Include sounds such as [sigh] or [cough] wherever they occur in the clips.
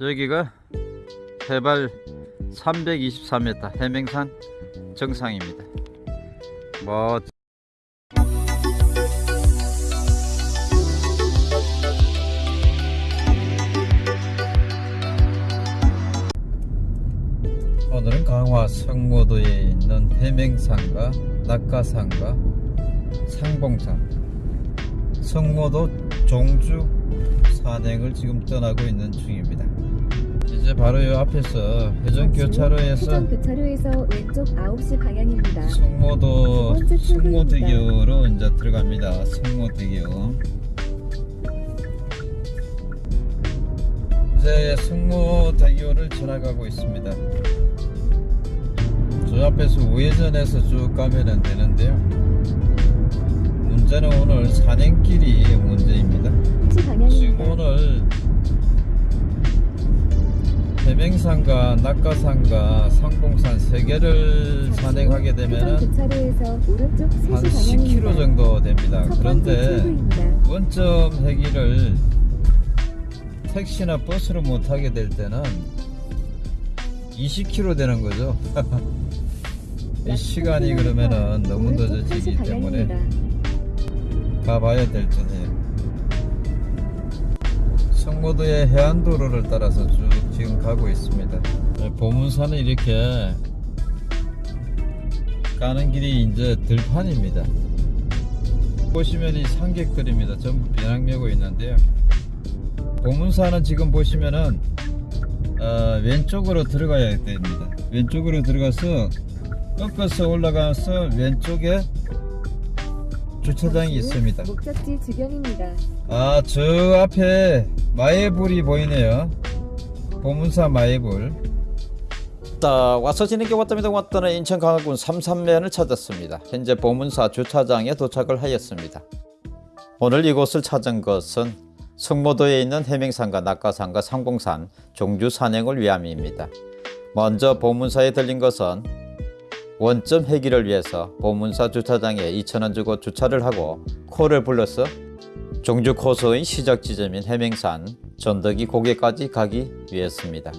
여기가 해발 324m 해맹산 정상입니다. 뭐 오늘은 강화 성모도에 있는 해맹산과 낙가산과 상봉산 성모도 종주 산행을 지금 떠나고 있는 중입니다. 이제 바로 이 앞에서 회전 교차로에서 회전 교차로에서 왼쪽 9시 방향입니다. 번째 성모대교로 이제 들어갑니다. 성모대교. 이제 성모대교를 지나가고 있습니다. 저 앞에서 우회전해서 쭉 가면 되는데요. 문제는 오늘 산행길이 문제입니다. 1시 지금. 오늘 해맹산과 낙가산과 상봉산 세 개를 산행하게 3시 한 방향입니다. 10km 정도 됩니다. 그런데. 원점 회기를 택시나 버스로 못 타게 될 때는 20km 되는 거죠. [laughs] 이 시간이 그러면은 너무 늦어지기 1시 때문에. 가봐야 될 듯해요. 성모도의 해안도로를 따라서 쭉 지금 가고 있습니다. 네, 보문산은 이렇게 가는 길이 이제 들판입니다. 보시면 이 산객들입니다. 전부 비낭매고 있는데요. 보문산은 지금 보시면은 어, 왼쪽으로 들어가야 됩니다. 왼쪽으로 들어가서 꺾어서 올라가서 왼쪽에 주차장이 있습니다. 목적지 주변입니다. 아, 저 앞에 마예불이 보이네요. 보문사. 자, 와서 게 왔답니다. 왔다는 인천 강화군 삼산면을 찾았습니다. 현재 보문사 주차장에 도착을 하였습니다. 오늘 이곳을 찾은 것은 성모도에 있는 해명산과 낙가산과 상봉산 종주 산행을 위함입니다. 먼저 보문사에 들린 것은 원점 회기를 위해서 보문사 주차장에 2,000원 주고 주차를 하고 코를 불러서 종주 코스의 시작 지점인 해맹산 전덕이 고개까지 가기 위해서입니다.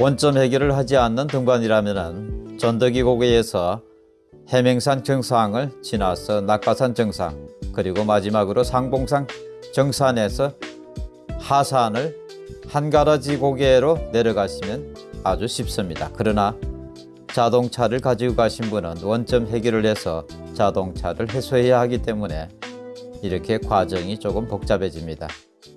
원점 해결을 하지 않는 등반이라면 전덕이 고개에서 해맹산 정상을 지나서 낙가산 정상 그리고 마지막으로 상봉산 정산에서 하산을 한가라지 고개로 내려가시면 아주 쉽습니다. 그러나 자동차를 가지고 가신 분은 원점 해결을 해서 자동차를 해소해야 하기 때문에 이렇게 과정이 조금 복잡해집니다.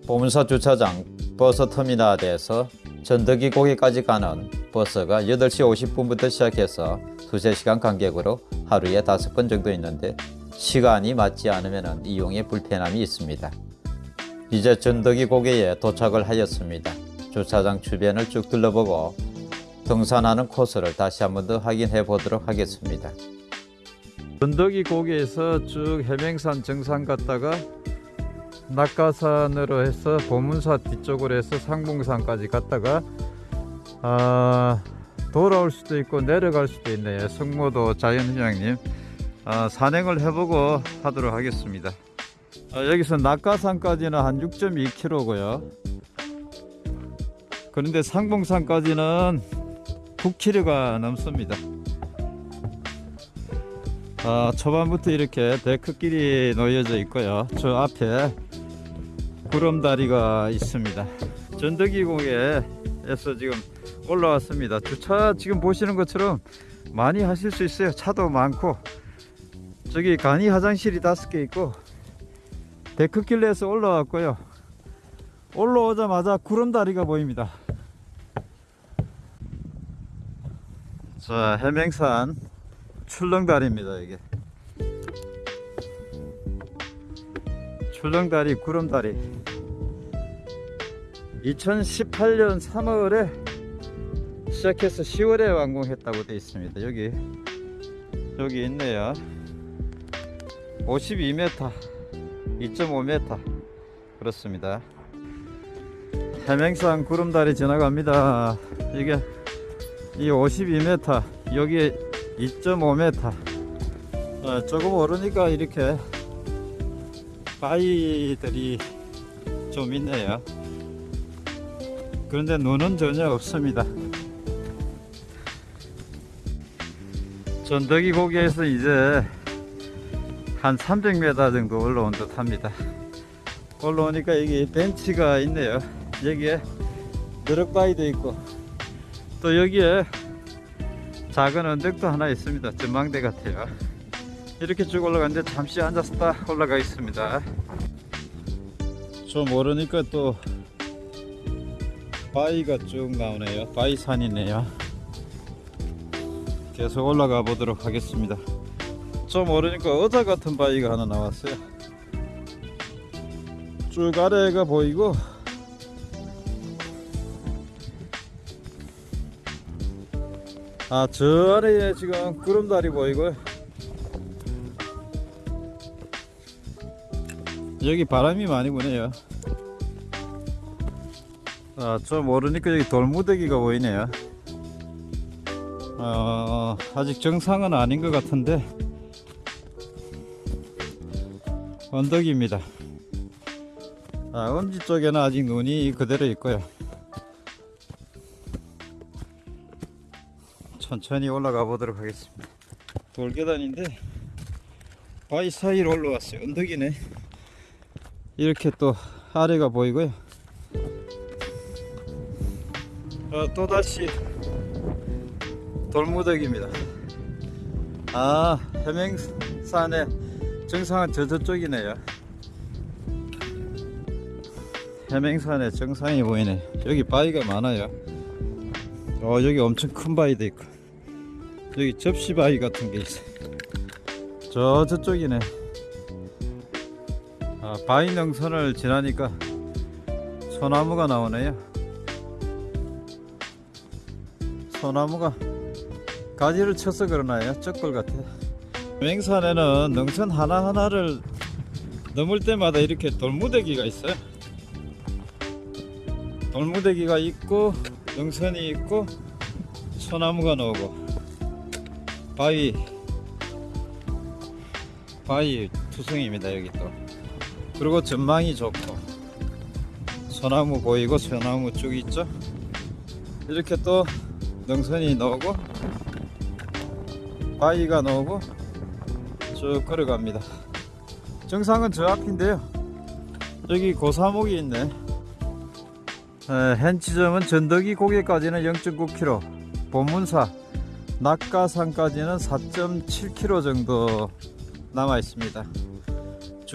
보문사 주차장 버스 터미널에서 전덕이 고개까지 가는 버스가 8시 50분부터 시작해서 두세 시간 간격으로 하루에 다섯 번 정도 있는데 시간이 맞지 않으면 이용에 불편함이 있습니다. 이제 전덕이 고개에 도착을 하였습니다. 주차장 주변을 쭉 둘러보고 등산하는 코스를 다시 한 번 더 확인해 보도록 하겠습니다. 전덕이 고개에서 쭉 해맹산 정상 갔다가 낙가산으로 해서 보문사 뒤쪽으로 해서 상봉산까지 갔다가 아, 돌아올 수도 있고 내려갈 수도 있네요. 성모도 자연휴양님 아, 산행을 해보고 하도록 하겠습니다. 아, 여기서 낙가산까지는 한 6.2km고요. 그런데 상봉산까지는 9km가 넘습니다. 아, 초반부터 이렇게 데크길이 놓여져 있고요. 저 앞에 구름다리가 있습니다. 전덕이 공에서 지금 올라왔습니다. 주차 지금 보시는 것처럼 많이 하실 수 있어요. 차도 많고 저기 간이 화장실이 다섯 개 있고 데크길에서 올라왔고요. 올라오자마자 구름다리가 보입니다. 자, 해맹산 출렁다리입니다 이게 출렁다리 구름다리. 2018년 3월에 시작해서 10월에 완공했다고 되어 있습니다. 여기 여기 있네요. 52m 2.5m 그렇습니다. 해맹산 구름다리 지나갑니다. 이게 이 52m 여기 2.5m 어, 조금 오르니까 이렇게 바위들이 좀 있네요 그런데 눈은 전혀 없습니다. 전덕이 고개에서 이제 한 300m 정도 올라온 듯 합니다. 올라오니까 여기 벤치가 있네요. 여기에 너럭바위도 있고 또 여기에 작은 언덕도 하나 있습니다. 전망대 같아요. 이렇게 쭉 올라가는데 잠시 딱 올라가 있습니다. 좀 오르니까 또 바위가 쭉 나오네요. 바위산이네요. 계속 올라가 보도록 하겠습니다. 좀 오르니까 어자 같은 바위가 하나 나왔어요. 쭉 아래가 보이고 아 저 아래에 지금 구름다리 보이고 여기 바람이 많이 부네요. 아, 좀 오르니까 여기 돌무더기가 보이네요. 어, 아직 정상은 아닌 것 같은데 언덕입니다. 아, 엄지 쪽에는 아직 눈이 그대로 있고요. 천천히 올라가 보도록 하겠습니다. 돌계단인데 바위 사이로 올라왔어요. 언덕이네. 이렇게 또 아래가 보이고요. 어, 또다시 돌무더기입니다. 아, 해맹산의 정상은 저 저쪽이네요. 해맹산의 정상이 보이네. 여기 바위가 많아요. 어, 여기 엄청 큰 바위도 있고, 여기 접시 바위 같은 게 있어요. 저 저쪽이네. 아, 바위 능선을 지나니까 소나무가 나오네요. 소나무가 가지를 쳐서 그러나요? 쩍걸 같아요. 맹산에는 능선 하나하나를 넘을 때마다 이렇게 돌무대기가 있어요. 돌무대기가 있고 능선이 있고 소나무가 나오고 바위 바위 투성입니다 여기 또 그리고 전망이 좋고. 소나무 보이고 소나무 쭉 있죠? 이렇게 또 능선이 나오고 바위가 나오고 쭉 걸어갑니다. 정상은 저 앞인데요. 여기 고사목이 있네. 지점은 전덕이 고개까지는 0.9km 보문사 낙가산까지는 4.7km 정도 남아 있습니다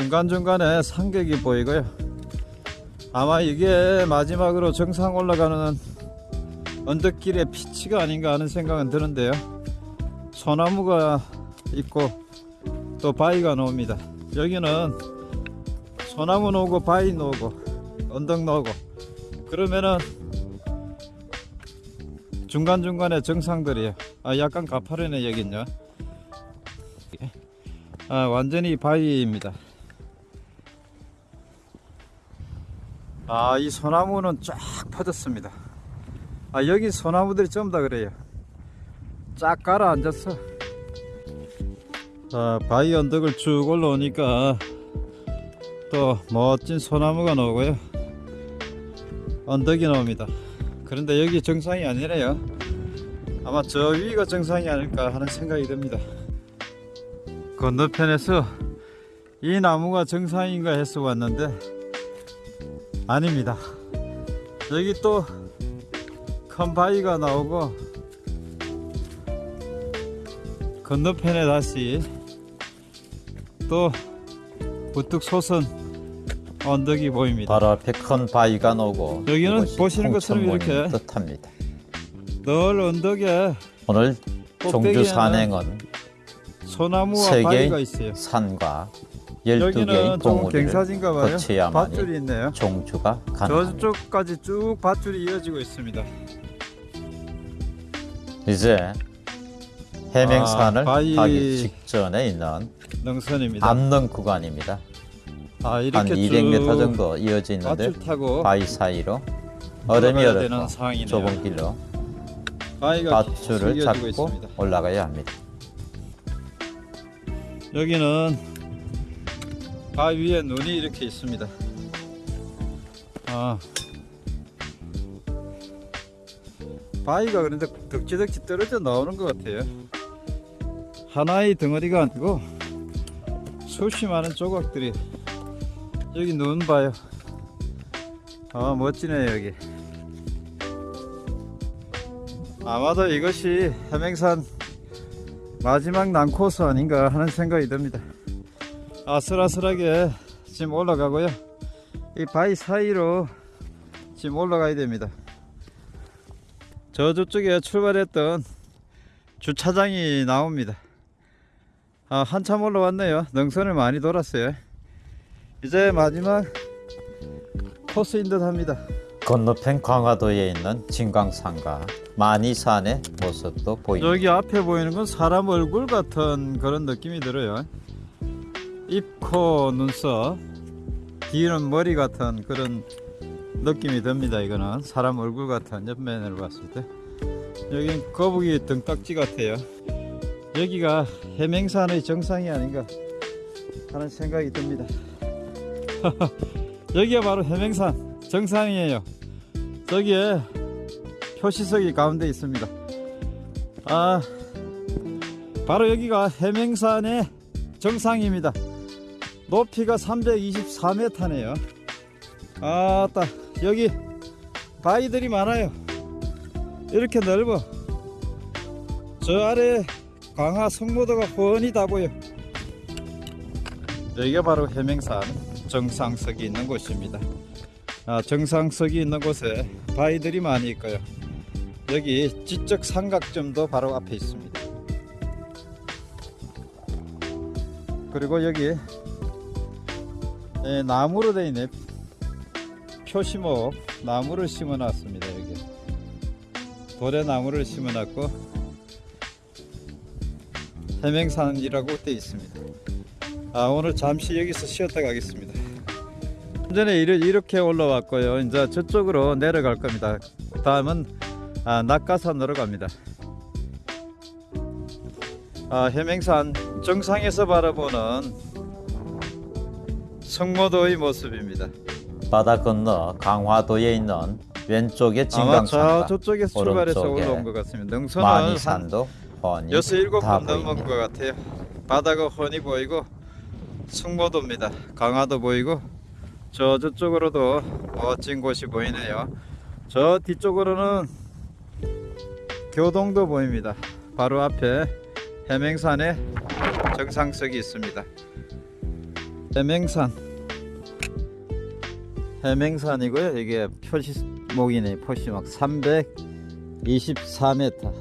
중간중간에 산객이 보이고요. 아마 이게 마지막으로 정상 올라가는 언덕길의 피치가 아닌가 하는 생각은 드는데요. 소나무가 있고 또 바위가 나옵니다. 여기는 소나무 나오고 바위 나오고 언덕 나오고 그러면은 중간중간에 정상들이에요 아 약간 가파르네 여긴요. 아 완전히 바위입니다 아 이 소나무는 쫙 퍼졌습니다. 아 여기 소나무들이 전부 다 그래요. 쫙 가라앉았어 자 바위 언덕을 쭉 올라오니까 또 멋진 소나무가 나오고요. 언덕이 나옵니다. 그런데 여기 정상이 아니래요. 아마 저 위가 정상이 아닐까 하는 생각이 듭니다. 건너편에서 이 나무가 정상인가 해서 왔는데 아닙니다. 여기 또큰 바위가 나오고 건너편에 다시 또 우뚝 솟은 언덕이 보입니다. 바로 앞에 큰 바위가 나오고 여기는 보시는 것처럼 이렇게 뜻합니다. 늘 언덕에 오늘 종주 산행은 소나무와 세 바위가 개의 있어요. 산과 12개의 여기는 좀 봉우리를 거쳐야만이 종주가 가능합니다. 저쪽까지 쭉 밧줄이 이어지고 있습니다 이제 해맹산을 아, 가기 직전에 있는 능선입니다 암릉 구간입니다. 아한 이렇게 200m 쭉 정도 이어져 있는데 바위 사이로 얼음이 상황이네요. 좁은 길로 밧줄을 잡고 있습니다. 올라가야 합니다. 여기는 바위 위에 눈이 이렇게 있습니다 아 바위가 그런데 덕지덕지 떨어져 나오는 것 같아요. 하나의 덩어리가 아니고 수십 많은 조각들이 여기 눈 봐요. 아 멋지네 여기. 아마도 이것이 해맹산 마지막 난코스 아닌가 하는 생각이 듭니다. 아슬아슬하게 지금 올라가고요. 이 바위 사이로 지금 올라가야 됩니다. 저 저쪽에 출발했던 주차장이 나옵니다. 아, 한참 올라왔네요. 능선을 많이 돌았어요. 이제 마지막 코스인 듯 합니다. 건너편 광화도에 있는 진광산과 만이산의 모습도 보입니다. 여기 앞에 보이는 건 사람 얼굴 같은 그런 느낌이 들어요. 입, 코, 눈썹, 뒤는 머리 같은 그런 느낌이 듭니다. 이거는 사람 얼굴 같은 옆면을 봤을 때. 여긴 거북이 등딱지 같아요. 여기가 해맹산의 정상이 아닌가 하는 생각이 듭니다. [laughs] 여기가 바로 해맹산 정상이에요. 저기에 표시석이 가운데 있습니다. 아, 바로 여기가 해맹산의 정상입니다. 높이가 324m네요. 아따, 여기 바위들이 많아요. 이렇게 넓어. 저 아래 강화 성모도가 훤히 다 보여. 여기가 바로 해맹산 정상석이 있는 곳입니다. 아, 정상석이 있는 곳에 바위들이 많이 있고요. 여기 지적 삼각점도 바로 앞에 있습니다. 그리고 여기 예, 나무로 되어 있네. 표시목 나무를 심어 놨습니다. 여기 돌에 나무를 심어 놨고 해맹산이라고 되어 있습니다. 아 오늘 잠시 여기서 쉬었다 가겠습니다. 전에 이렇게 올라왔고요. 이제 저쪽으로 내려갈 겁니다. 다음은 아, 낙가산으로 갑니다. 아, 해맹산 정상에서 바라보는 성모도의 모습입니다. 바다 건너 강화도에 있는 왼쪽에 아마 저 진광산과 저쪽에서 출발해서 올라온 것 같습니다. 능선은 한 만이산도 훤히 여섯 일곱 다번 넘은 것. 같아요. 바다가 훤히 보이고 승모도입니다. 강화도 보이고 저 저쪽으로도 멋진 곳이 보이네요. 저 뒤쪽으로는 교동도 보입니다. 바로 앞에 해맹산에 정상석이 있습니다. 해맹산 해맹산이고요. 이게 표시목이네. 표시목 324m.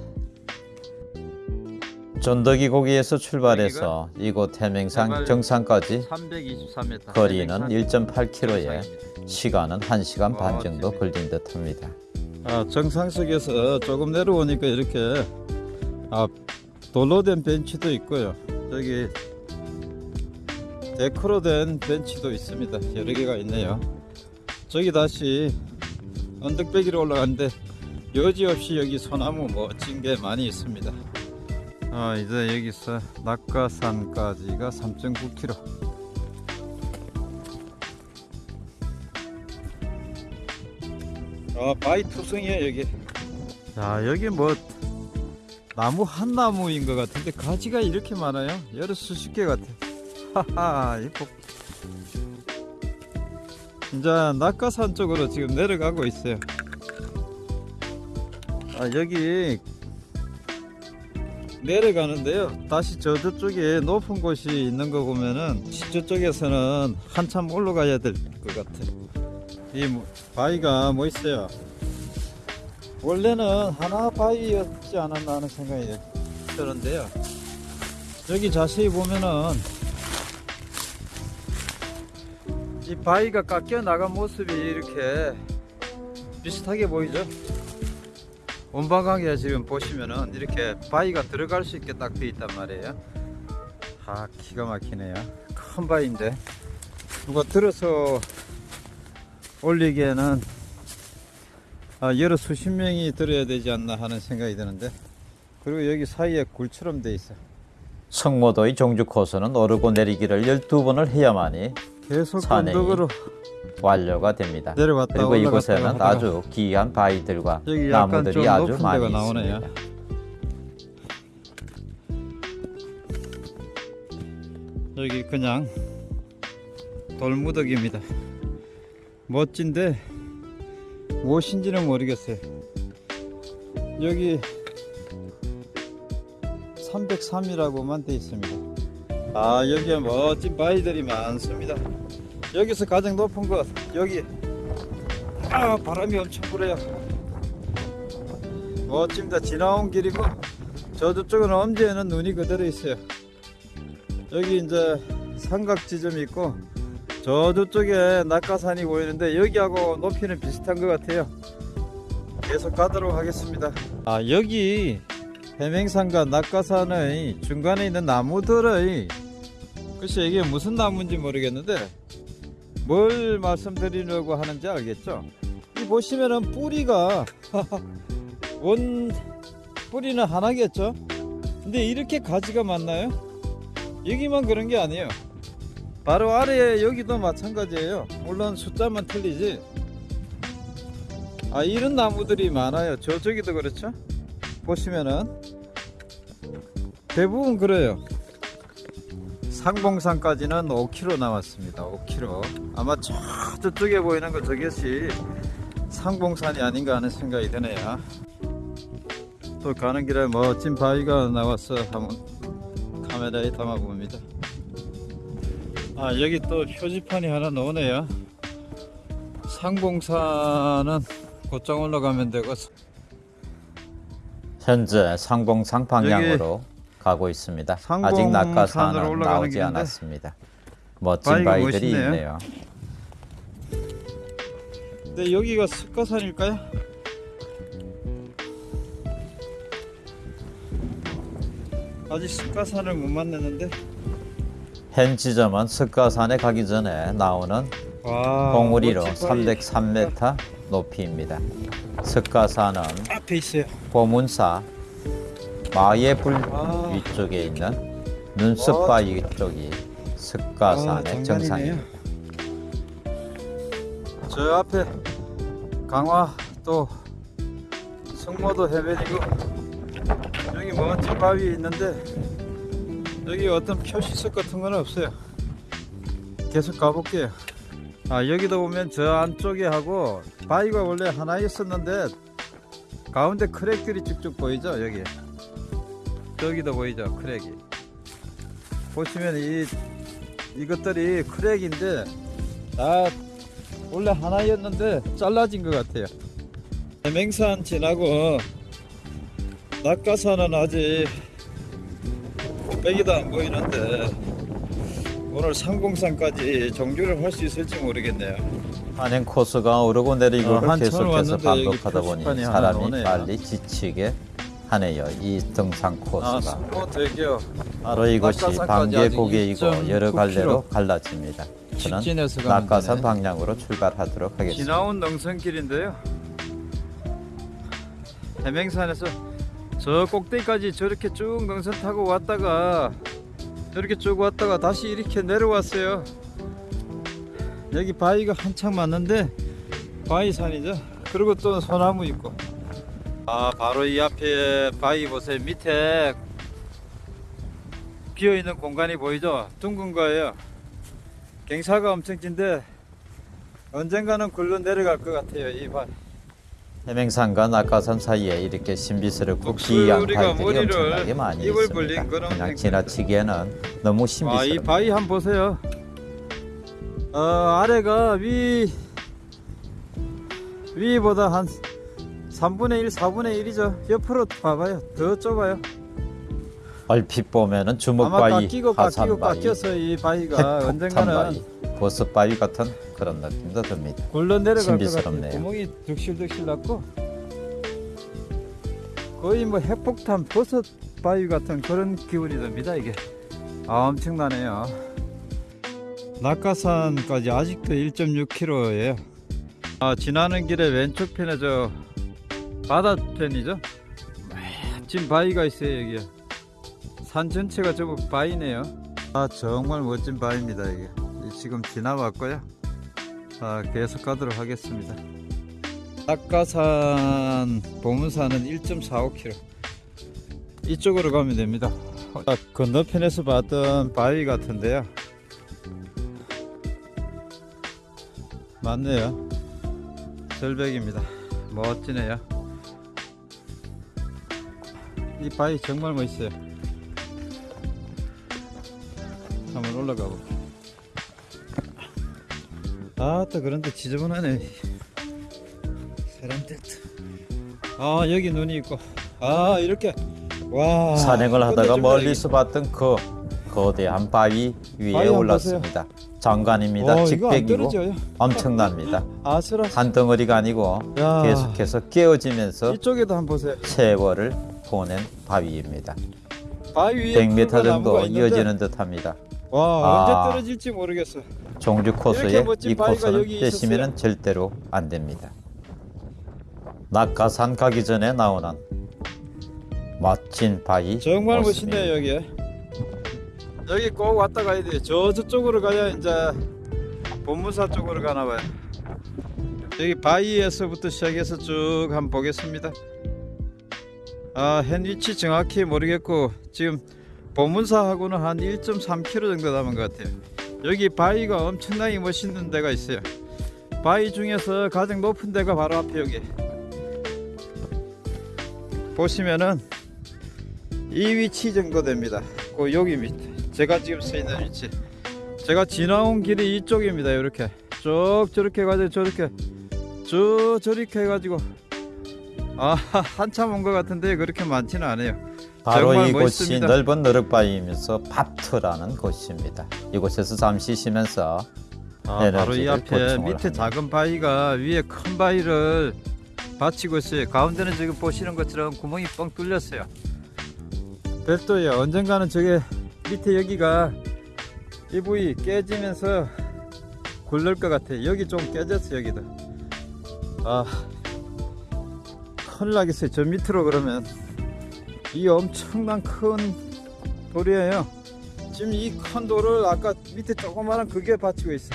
전덕이 고기에서 출발해서 이곳 해맹산 정상까지 323m. 거리는 1.8km에 시간은 1시간 반 정도 걸린 듯 합니다. 아, 정상석에서 조금 내려오니까 이렇게 아, 돌로 된 벤치도 있고요. 여기 데크로 된 벤치도 있습니다. 여러 개가 있네요. 저기 다시 언덕배기로 올라가는데 여지없이 여기 소나무 멋진 게 많이 있습니다. 아, 이제 여기서 낙가산까지가 3.9km. 아 바위 투성이에요 여기 자 여기 뭐 나무 한 나무인 것 같은데 가지가 이렇게 많아요 여러 수십 개 같아 하하 이거 이제 낙가산 쪽으로 지금 내려가고 있어요. 아 여기 내려가는데요. 다시 저 저쪽에 높은 곳이 있는 거 보면은 저쪽에서는 한참 올라가야 될 것 같아 이 뭐- 바위가 뭐 있어요? 원래는 하나 바위였지 않았나 하는 생각이 드는데요. 여기 자세히 보면은 이 바위가 깎여 나간 모습이 이렇게 비슷하게 보이죠? 원방하게 지금 보시면은. 이렇게 바위가 들어갈 수 있게 딱 되어 있단 말이에요. 아 기가 막히네요. 큰 바위인데. 누가 들어서 올리기에는 아, 여러 수십 명이 들어야 되지 않나 하는 생각이 드는데. 그리고 여기 사이에 굴처럼 돼 있어. 성모도의 종주 코스는 오르고 내리기를 12번을 해야만이 계속 산행이 언덕으로 완료가 됩니다. 내려갔다 그리고 이곳에는 하다가 아주 귀한 바위들과 나무들이 좀 아주 많이. 있습니다. 여기 그냥 돌무더기입니다. 멋진데 무엇인지는 모르겠어요. 여기 303이라고만 돼 있습니다. 아 여기에 멋진 바위들이 많습니다. 여기서 가장 높은 것 여기 아 바람이 엄청 불어요. 멋집니다. 지나온 길이고 저쪽은 엄지에는 눈이 그대로 있어요. 여기 이제 삼각 지점이 있고 저쪽에 낙하산이 보이는데 여기하고 높이는 비슷한 것 같아요. 계속 가도록 하겠습니다. 아 여기 해맹산과 낙하산의 중간에 있는 나무들의 글쎄 이게 무슨 나무인지 모르겠는데 뭘 말씀드리려고 하는지 알겠죠? 이 보시면은 뿌리가 [laughs] 원 뿌리는 하나겠죠? 근데 이렇게 가지가 많나요? 여기만 그런 게 아니에요. 바로 아래에 여기도 마찬가지예요. 물론 숫자만 틀리지. 아 이런 나무들이 많아요. 저쪽에도 그렇죠? 보시면은 대부분 그래요. 상봉산까지는 5km 남았습니다. 5km. 아마 저 저쪽에 보이는 거 저것이 상봉산이 아닌가 하는 생각이 드네요. 또 가는 길에 멋진 바위가 나와서 한번 카메라에 담아 봅니다. 아 여기 또 표지판이 하나 나오네요. 상봉산은 곧장 올라가면 되고 현재 상봉산 방향으로 가고 있습니다. 아직 낙하산은 나오지 길인데 않았습니다. 멋진 바위들이 멋있네요. 있네요. 근데 여기가 습가산일까요? 아직 습가산을 못 만났는데 현 지점은 석가산에 가기 전에 나오는 와 봉우리로 멋진 바위. 303m 높이입니다. 석가산은 앞에 있어요. 보문사 마예불 아. 위쪽에 있는 눈썹바 위 쪽이 아, 석가산의 장관이네요. 정상입니다. 저 앞에 강화 또 성모도 해변이고 여기 멋진 바위 있는데 여기 어떤 표시석 같은 건 없어요 계속 가볼게요 아 여기도 보면 저 안쪽에 하고 바위가 원래 하나 있었는데 가운데 크랙들이 쭉쭉 보이죠 여기 저기도 보이죠 크랙이 보시면 이 이것들이 크랙인데 다 원래 하나였는데 잘라진 것 같아요. 해맹산 지나고 낙가산은 아직 빽이도 안 보이는데 오늘 상공산까지 정주를 할 수 있을지 모르겠네요. 한행 코스가 오르고 내리고 어, 계속해서 반복하다 보니 표지판이 하나 사람이 나오네요. 빨리 지치게 하네요. 이 등산 아, 코스가 대교 바로 낙하산까지 반개고개이고 아직 여러 2.9 갈래로 갈라집니다. 저는 되네. 방향으로 출발하도록 하겠습니다. 지나온 능선길인데요. 해맹산에서 저 꼭대기까지 저렇게 쭉 능선 타고 왔다가 저렇게 쭉 왔다가 다시 이렇게 내려왔어요. 여기 바위가 한창 많는데 바위산이죠. 그리고 또 소나무 있고. 아 바로 이 앞에 바위 보세요. 밑에 비어 있는 공간이 보이죠? 둥근 거예요. 갱사가 엄청 긴데 언젠가는 굴러 내려갈 것 같아요. 이 바. 해맹산과 낙가산 사이에 이렇게 신비스럽고 목소리가 바위들이 엄청나게 많이 있습니다. 그냥 생- 지나치기에는 너무 아, 이 신비스럽습니다. 바위 한번 보세요. 어, 아래가 위 위보다 한 3분의 1, 4분의 1이죠. 옆으로 봐봐요. 더 좁아요. 얼핏 보면은 주먹바위, 깎이고 깎이고 하산바위, 깎여서 이 바위가 언젠가는 핵폭탄바위, 버섯바위 같은 그런 느낌도 듭니다. 굴러 내려갈 것 같아요. 신비스럽네요. 구멍이 득실득실 났고 거의 뭐 핵폭탄 버섯 바위 같은 그런 기분이 듭니다. 이게 아 엄청나네요. 낙가산까지 아직도 1.6km예요. 아 지나는 길에 왼쪽 편에 저 바다편이죠. 멋진 바위가 있어요 여기. 산 전체가 전부 바위네요. 아 정말 멋진 바위입니다 이게. 지금 지나왔고요. 자 계속 가도록 하겠습니다. 낙가산 보문산은 1.45km 이쪽으로 가면 됩니다. 자, 건너편에서 봤던 바위 같은데요. 맞네요. 절벽입니다. 멋지네요. 이 바위 정말 멋있어요. 한번 올라가 볼게요 아또 그런데 지저분하네 사람들 아 여기 눈이 있고 아 이렇게 와 산행을 하다가 멀리서 봤던 그 거대한 바위 위에 바위 올랐습니다. 장관입니다. 어, 직백이고. 엄청납니다. 아슬아슬 한 덩어리가 아니고 야. 계속해서 깨어지면서 이쪽에도 한번 보세요 세월을 보낸 바위입니다. 바위 위에 100m 큰 나무가 정도 이어지는 듯합니다. 와 아. 언제 떨어질지 모르겠어 종주 코스에 이 코스는 빼시면 절대로 안 됩니다. 낙하산 가기 전에 나오는 멋진 바위 정말 모습입니다. 멋있네요 여기 여기 꼭 왔다 가야 돼요 저 저쪽으로 가야 이제 본무사 쪽으로 가나 봐요 여기 바위에서부터 시작해서 쭉 한번 보겠습니다 아 현 위치 정확히 모르겠고 지금 본문사하고는 한 1.3km 정도 남은 것 같아요 여기 바위가 엄청나게 멋있는 데가 있어요 바위 중에서 가장 높은 데가 바로 앞에 여기 보시면은 이 위치 정도 됩니다. 그 여기 밑에 제가 지금 서 있는 위치. 제가 지나온 길이 이쪽입니다. 이렇게 쭉 저렇게 가지고 저렇게 쭉 저렇게 해가지고 아 한참 온 것 같은데 그렇게 많지는 않아요. 바로 이곳이. 넓은 너럭바위이면서 바트라는 곳입니다. 이곳에서 잠시 쉬면서 아, 바로 이 앞에 밑에 합니다. 작은 바위가 위에 큰 바위를 받치고 있어요. 가운데는 지금 보시는 것처럼 구멍이 뻥 뚫렸어요. 별도예요. 언젠가는 저게 밑에 여기가 이 부위 깨지면서 굴릴 것 같아요. 여기 좀 깨졌어 여기도. 아 큰일 나겠어요. 저 밑으로 그러면 이 엄청난 큰 돌이에요. 지금 이 큰 돌을 아까 밑에 조그마한 그게 받치고 있어.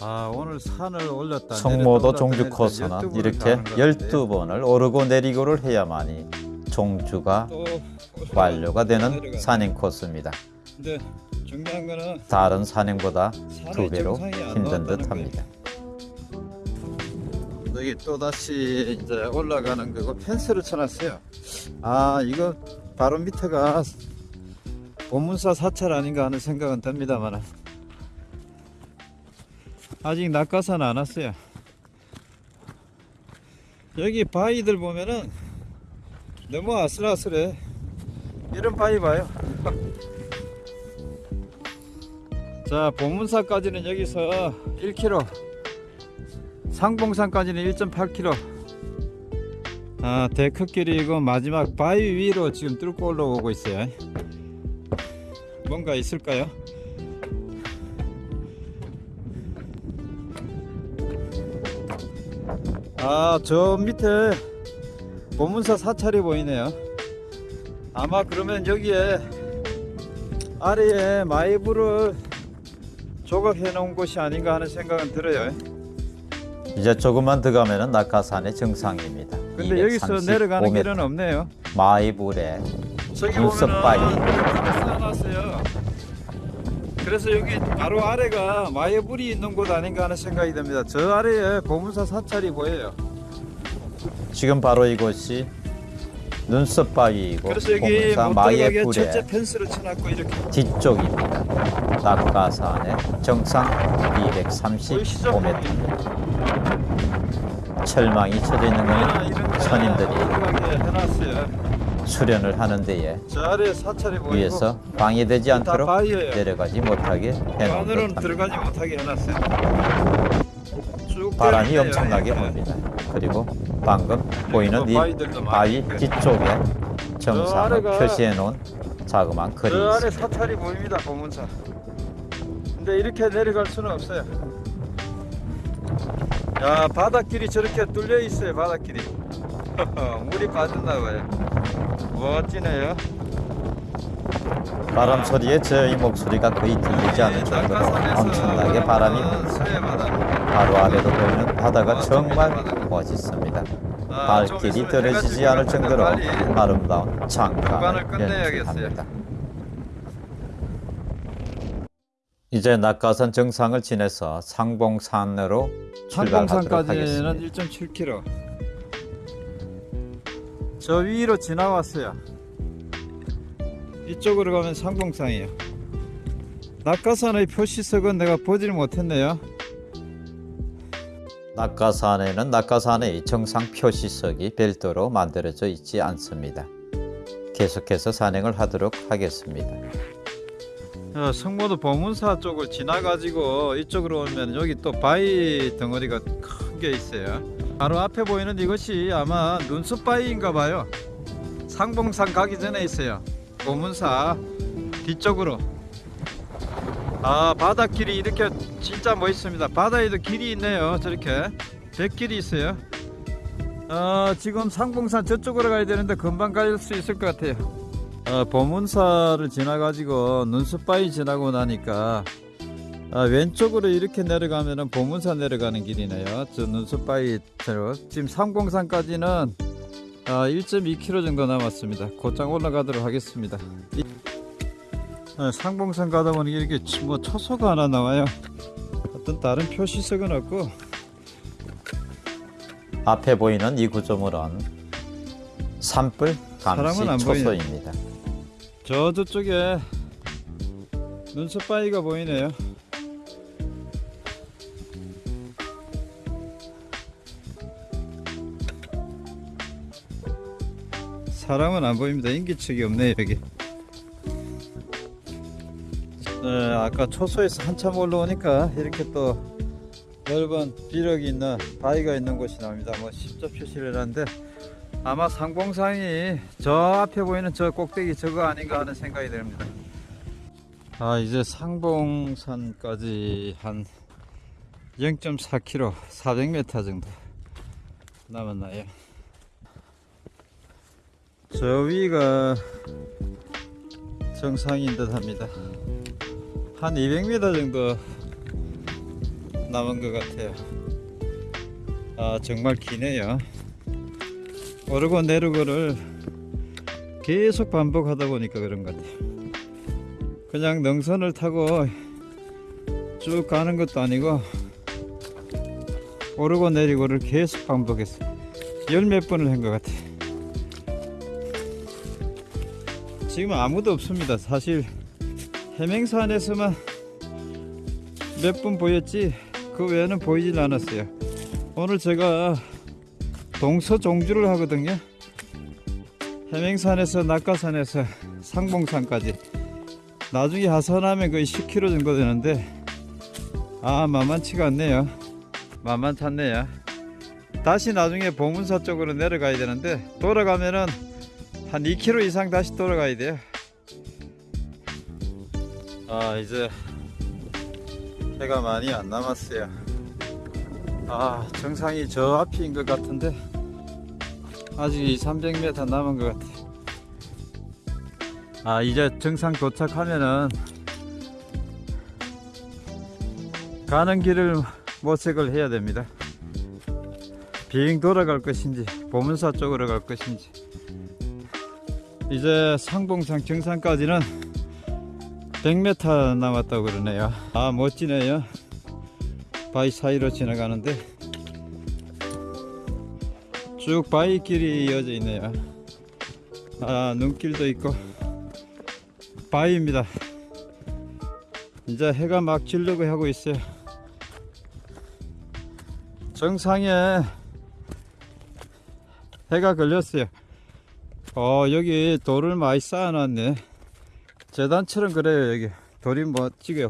아 오늘 산을 올렸다. 내렸다, 종주 코스는 12번을 이렇게 가는 것 같은데요. 12번을 오르고 내리고를 해야만이 종주가 또 완료가 되는. 산행 코스입니다. 근데 중요한 거는 다른 산행보다 두 배로 힘든 듯합니다. 여기 또 다시 이제 올라가는 거고 펜스를 쳐놨어요. 아 이거 바로 밑에가 보문사 사찰 아닌가 하는 생각은 듭니다만 아직 낙하산 안 왔어요. 여기 바위들 보면은 너무 아슬아슬해. 이런 바위 봐요. [laughs] 자 보문사까지는 여기서 1km 상봉산까지는 1.8km 아 데크길이고 마지막 바위 위로 지금 뚫고 올라오고 있어요. 뭔가 있을까요? 아 저 밑에 보문사 사찰이 보이네요. 아마 그러면 여기에 아래에 마이브를 조각해 놓은 곳이 아닌가 하는 생각은 들어요 이제 조금만 더 가면은 낙하산의 정상입니다. 근데 여기서 내려가는 길은 없네요. 마이불에 저기 눈썹 보면은 바위. 이렇게 써놨어요. 그래서 여기 바로 아래가 마예불이 있는 곳 아닌가 하는 생각이 듭니다. 저 아래에 보문사 사찰이 보여요. 지금 바로 이곳이 눈썹 바위이고 그래서 여기 보문사 못 들어가게 마예불의 철제 펜스를 쳐놨고 이렇게 뒤쪽입니다. 낙하산의 정상 보이시죠? 235m. 철망이 쳐져 있는 들어가게 해놨어요. 수련을 하는 데에 위에서 방해되지 다 않도록. 내려가지 못하게 해놓은. 쭉 바람이. 엄청나게 불입니다. 그리고 방금 보이는 이 바위. 뒤쪽에 정상을 표시해 놓은 자그마한 아래 있습니다. 근데 이렇게 내려갈 수는 없어요 야 바닷길이 저렇게 뚫려 있어요 바닷길이. [laughs] 물이 빠졌나 봐요. 멋지네요. 바람 소리에 저희 목소리가 거의 들리지 않을 정도로 엄청나게 바람이 불고 바로 아래로 보이는 바다가 정말 멋있습니다. 발길이 떨어지지 않을 정도로 아름다운 장관을 연출합니다. 이제 낙가산 정상을 지나서 상봉산으로 출발하도록 하겠습니다. 상봉산까지는 1.7km. 저 위로 지나왔어요. 이쪽으로 가면 상봉산이에요. 낙가산의 표시석은 내가 보질 못했네요. 낙가산에는 낙가산의 정상 표시석이 별도로 만들어져 있지 않습니다. 계속해서 산행을 하도록 하겠습니다. 어, 성모도 보문사 쪽을 지나가지고 이쪽으로 오면 여기 또 바위 덩어리가 큰 게 있어요. 바로 앞에 보이는 이것이 아마 눈썹 바위인가 봐요. 상봉산 가기 전에 있어요. 보문사 뒤쪽으로. 아 바닷길이 이렇게 진짜 멋있습니다. 바다에도 길이 있네요. 저렇게 백길이 있어요. 어, 지금 상봉산 저쪽으로 가야 되는데 금방 갈 수 있을 것 같아요. 어, 보문사를 지나가지고 눈썹바위 지나고 나니까 아, 왼쪽으로 이렇게 내려가면은 보문사 내려가는 길이네요. 저 눈썹바위대로 지금 상봉산까지는 아, 1.2km 정도 남았습니다. 곧장 올라가도록 하겠습니다. 이- 어, 상봉산 가다 보니 이렇게 치- 뭐 초소가 하나 나와요. 어떤 다른 표시석은 없고 앞에 보이는 이 구조물은 산불 감시 안 보이네. 저 저쪽에 눈썹바위가 보이네요. 사람은 안 보입니다. 인기척이 없네요 여기. 네, 아까 초소에서 한참 올라오니까 이렇게 또 넓은 비력이 있는 바위가 있는 곳이 나옵니다. 뭐 십자 표시를 해놨는데 아마 상봉산이 저 앞에 보이는 저 꼭대기 저거 아닌가 하는 생각이 듭니다. 아 이제 상봉산까지 한 0.4km, 400m 정도 남았나요? 저 위가 정상인 듯 합니다. 한 200m 정도 남은 것 같아요. 아 정말 기네요. 오르고 내리고를 계속 반복하다 보니까 그런 것 같아요. 그냥 능선을 타고 쭉 가는 것도 아니고 오르고 내리고를 계속 반복했어요. 열 몇 번을 한 것 같아요. 지금 아무도 없습니다. 사실 해맹산에서만 몇분 보였지 그 외에는 보이질 않았어요. 오늘 제가 동서종주를 하거든요. 해맹산에서 낙가산에서 상봉산까지 나중에 하산하면 거의 10km 정도 되는데 아 만만치가 않네요. 만만찮네요. 다시 나중에 보문사 쪽으로 내려가야 되는데 돌아가면은 한 2km 이상 다시 돌아가야 돼요. 아 이제 해가 많이 안 남았어요. 아 정상이 저 앞인 것 같은데 아직 2, 300m 남은 것 같아. 아 이제 정상 도착하면은 가는 길을 모색을 해야 됩니다. 비행 돌아갈 것인지 보문사 쪽으로 갈 것인지 이제 상봉산 정상까지는 100m 남았다고 그러네요. 아 멋지네요. 바위 사이로 지나가는데 쭉 바위길이 이어져 있네요. 아 눈길도 있고 바위입니다. 이제 해가 막 지려고 하고 있어요. 정상에 해가 걸렸어요. 어 여기 돌을 많이 쌓아 놨네. 재단처럼 그래요 여기 돌이 멋지게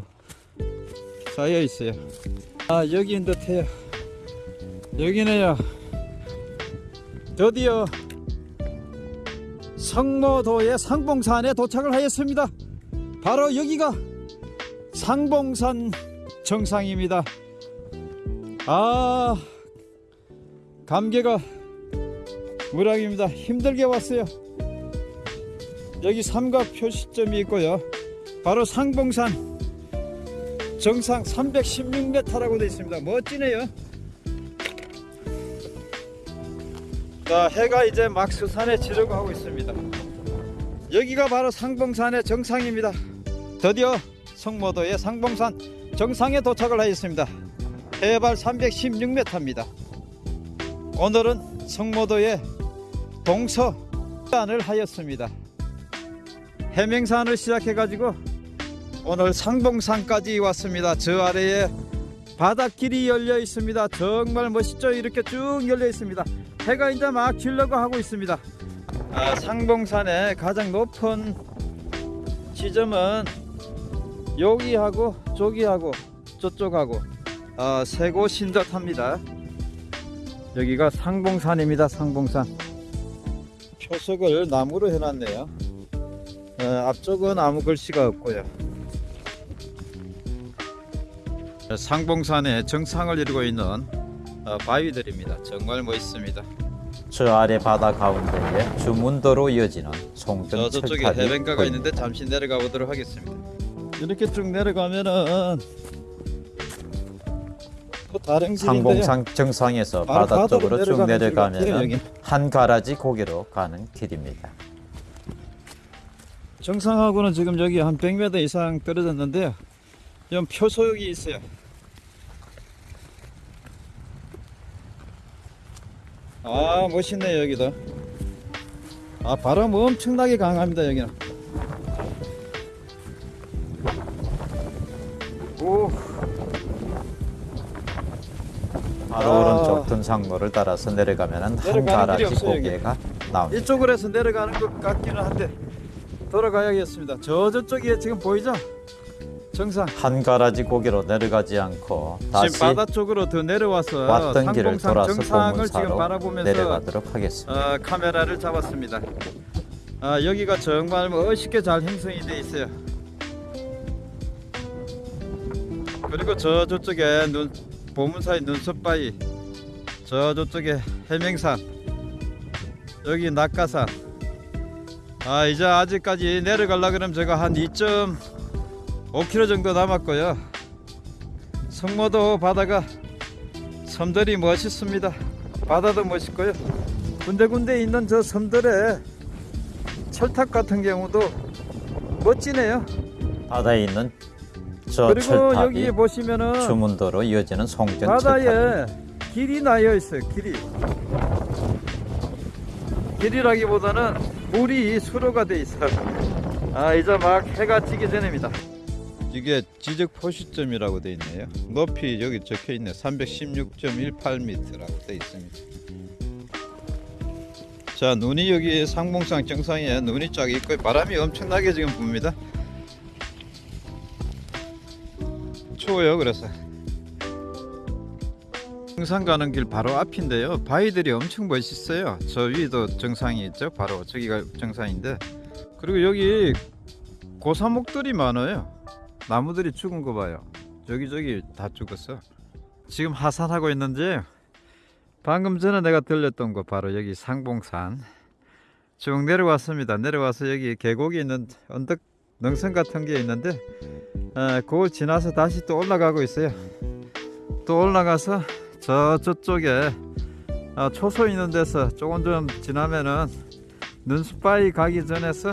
쌓여 있어요. 아 여기인 듯해요. 여기네요. 드디어 성모도의 상봉산에 도착을 하였습니다. 바로 여기가 상봉산 정상입니다. 아 감개가 무량입니다. 힘들게 왔어요. 여기 삼각 표시점이 있고요. 바로 상봉산 정상 316m라고 되어 있습니다. 멋지네요. 자, 해가 이제 막 서산에 지르고 하고 있습니다. 여기가 바로 상봉산의 정상입니다. 드디어 성모도의 상봉산 정상에 도착을 하였습니다. 해발 316m입니다. 오늘은 성모도의 동서안을 하였습니다. 해명산을 시작해 가지고 오늘 상봉산까지 왔습니다. 저 아래에 바닷길이 열려 있습니다. 정말 멋있죠? 이렇게 쭉 열려 있습니다. 해가 이제 막 지려고 하고 있습니다. 아, 상봉산의 가장 높은 지점은 여기하고 저기하고 저쪽하고 아, 세 곳인 듯 합니다. 여기가 상봉산입니다. 상봉산. 표석을 나무로 해놨네요. 어, 앞쪽은 아무 글씨가 없고요. 상봉산의 정상을 이루고 있는 어, 바위들입니다. 정말 멋있습니다. 저 아래 바다 가운데에 주문도로 이어지는 저 송전 저쪽에 해변가가 보입니다. 있는데 잠시 내려가 보도록 하겠습니다. 이렇게 쭉 내려가면은. 상봉산 정상에서 바다 쪽으로 쭉 내려가면. 한 가라지 고개로 가는 길입니다. 정상하고는 지금 여기 한 100m 이상 떨어졌는데요. 좀 표소역이 있어요. 아 멋있네요 여기도. 아 바람 엄청나게 강합니다 여기는. 오 바로 아. 오른쪽 등산로를 따라서 내려가면 한 내려가는 길이 가라지 없어요, 여기. 고개가 나옵니다. 이쪽으로 해서 내려가는 것 같기는 한데 돌아가야겠습니다. 저 저쪽에 지금 보이죠? 정상. 한 가라지 고개로 내려가지 않고 다시 지금 바다 쪽으로 더 내려와서 왔던 길을 돌아서 정상을 내려가도록 하겠습니다. 어, 카메라를 잡았습니다. 아, 여기가 정말 멋있게 잘 형성이 되어 있어요. 그리고 저 저쪽에 눈 보문사의 눈썹바위, 저 저쪽에 해명산, 여기 낙가산. 아 이제 아직까지 내려가려 그러면 제가 한 2.5km 정도 남았고요. 성모도 바다가 섬들이 멋있습니다. 바다도 멋있고요. 군데군데 있는 저 섬들의 철탑 같은 경우도 멋지네요. 바다에 있는 저 그리고 철탑이 여기 보시면은 주문도로 이어지는 철탑. 바다에 길이 나여 있어요. 길이. 길이라기보다는 물이 수로가 돼 있어요. 아 이제 막 해가 지기 전입니다. 이게 지적 표시점이라고 돼 있네요. 높이 여기 적혀 있네. 316.18m라고 돼 있습니다. 자 눈이 여기 상봉산 정상에 눈이 쫙 있고 바람이 엄청나게 지금 붑니다. 추워요 그래서. 정상 가는 길 바로 앞인데요. 바위들이 엄청 멋있어요. 저 위도 정상이 있죠. 바로 저기가 정상인데. 그리고 여기 고사목들이 많아요. 나무들이 죽은 거 봐요. 저기저기 다 죽었어. 지금 하산하고 있는지 방금 전에 내가 들렸던 거 바로 여기 상봉산 쭉 내려왔습니다. 내려와서 여기 계곡이 있는 언덕 능선 같은 게 있는데 어, 그걸 지나서 다시 또 올라가고 있어요. 또 올라가서 저 저쪽에 아, 초소 있는 데서 조금 좀 지나면은 눈숲바위 가기 전에서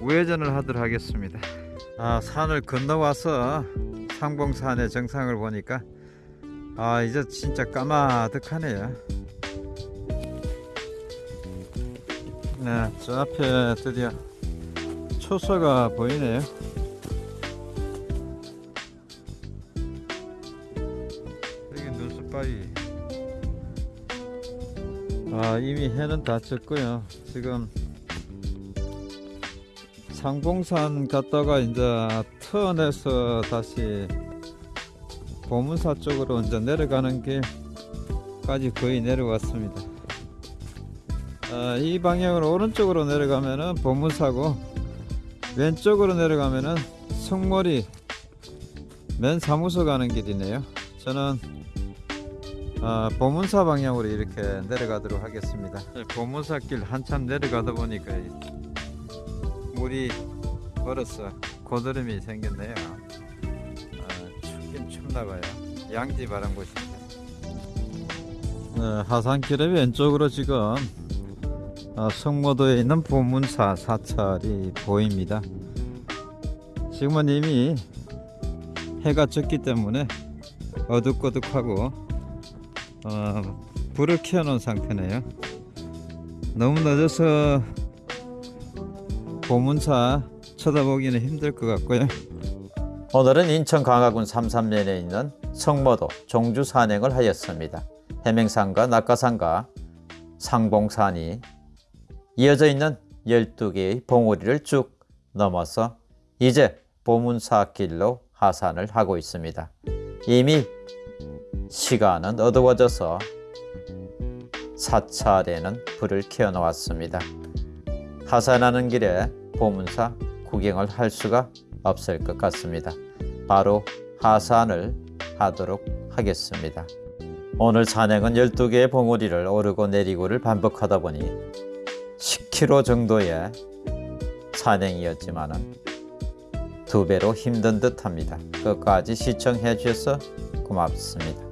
우회전을 하도록 하겠습니다. 아 산을 건너와서 상봉산의 정상을 보니까 아 이제 진짜 까마득하네요. 네, 저 앞에 드디어 초소가 보이네요. 여기 눈썹바위. 아 이미 해는 다 졌고요. 지금 상봉산 갔다가 이제 턴해서 다시 보문사 쪽으로 이제 내려가는 길까지 거의 내려왔습니다. 아, 이 방향으로 오른쪽으로 내려가면은 보문사고 왼쪽으로 내려가면은 성모리 맨 사무소 가는 길이네요. 저는 아, 보문사 방향으로 이렇게 내려가도록 하겠습니다. 보문사 길 한참 내려가다 보니까 이 물이 얼어서 고드름이 생겼네요. 아, 춥긴 춥나 봐요. 양지 바람 곳인데. 네, 하산길의 왼쪽으로 지금 아, 성모도에 있는 보문사 사찰이 보입니다. 지금은 이미 해가 졌기 때문에 어둑어둑하고 어, 불을 켜놓은 상태네요. 너무 늦어서 보문사 쳐다보기는 힘들 것 같고요. 오늘은 인천 강화군 삼산면에 있는 성모도 종주 산행을 하였습니다. 해맹산과 낙가산과 상봉산이 이어져 있는 12개의 봉우리를 쭉 넘어서 이제 보문사길로 하산을 하고 있습니다. 이미 시간은 어두워져서 사찰에는 불을 켜놓았습니다. 하산하는 길에 보문사 구경을 할 수가 없을 것 같습니다. 바로 하산을 하도록 하겠습니다. 오늘 산행은 12개의 봉우리를 오르고 내리고를 반복하다 보니 10km 정도의 산행이었지만은 두 배로 힘든 듯 합니다. 끝까지 시청해 주셔서 고맙습니다.